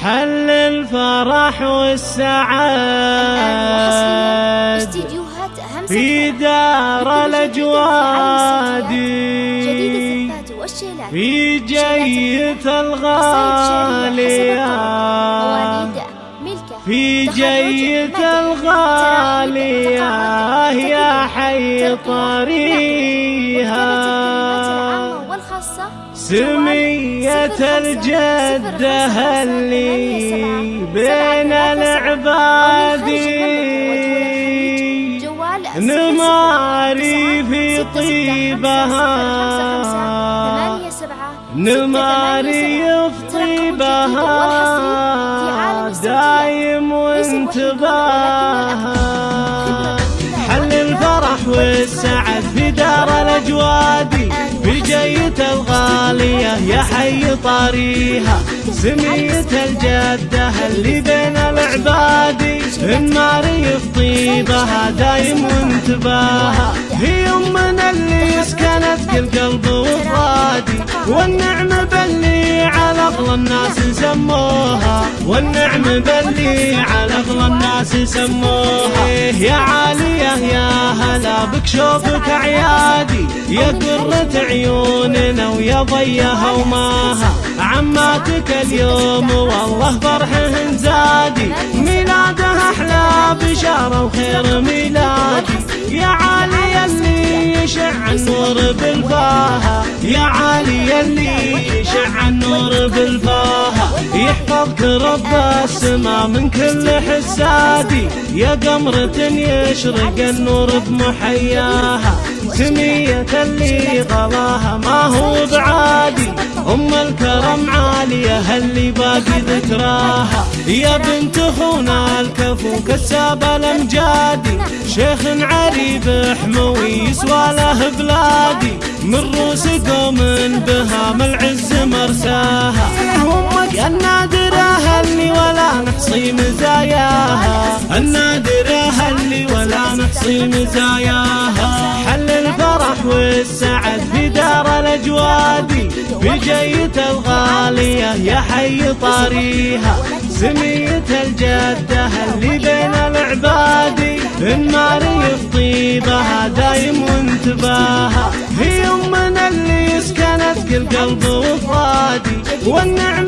حل الفرح والسعاد في دار الأجواد في جية الغالية. في جية الغالية. يا حي طريها سمية الجدة اللي بين العباد؟ نماري في طيبها. نماري في طيبها دايم وانتباها حل الفرح والسعد في دار الأجواد. جية الغالية يا حي طاريها سمية الجدة اللي بين العباد النار في طيبها دايم وانتباها هي أمنا اللي سكنت كل قلب وفادي والنعم بلي على أغلى الناس سموها. والنعم بلي على أغلى الناس سموها. يا عالية يا هلا بك شوفك عيادي يا قرة عيوننا ويا ضيها وماها. عماتك اليوم والله فرحهن زادي. ميلادها أحلى بشارة وخير ميلادي. يا عالي اللي يشع النور بالفاها. يا عالي اللي يشع النور بالفاها. يحفظك رب السما من كل حسادي. يا قمرة يشرق النور بمحياها. سمية اللي غلاها ما هو بعادي. أم الكرم عالية اللي باقي ذكراها. يا بنت أخونا الكفو كساب الأمجادي. شيخ عريب حموي يسوى له بلادي. من روس قوم بها العز مرساها. نحصي مزاياها حل الفرح والسعد في دار الأجواد. في جية الغالية يا حي طاريها. سمية الجدة اللي بين العباد. النار يفطيبها دايم وانتباها. هي أمنا اللي سكنت كل قلب وفادي والنعم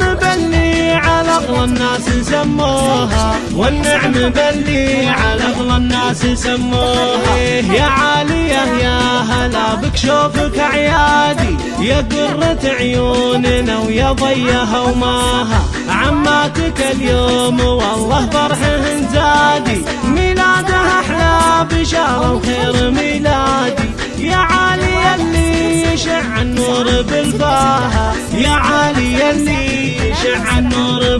الناس سموها والنعم بلي على أغلى الناس سموها. يا عالية يا هلا بك شوفك عيادي. يا قرة عيوننا ويا ضيها وماها عماتك اليوم والله فرحهن زادي ميلادها أحلى بشارة وخير ميلادي. يا عالي اللي يشع النور بالفاها. يا عالي اللي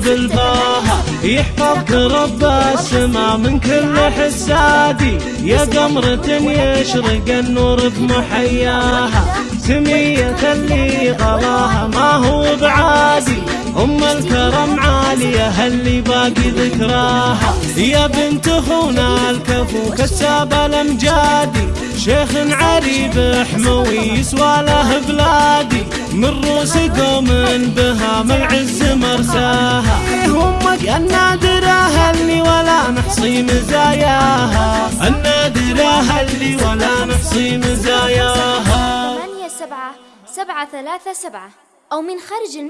النور بالفاها يحفظك رب السما من كل حسادي. يا قمرة يشرق النور بمحياها سمية اللي غلاها ما هو بعادي. أم الكرم عالية اللي باقي ذكراها. يا بنت أخونا الكفو كساب الأمجادي. شيخ عريب حموي يسوى له بلادي. من روس قوم بها العز مرساها. أمك النادرة اللي ولا نحصي مزاياها. النادرة اللي ولا نحصي مزاياها. ثمانية سبعة سبعة ثلاثة سبعة أو من خارج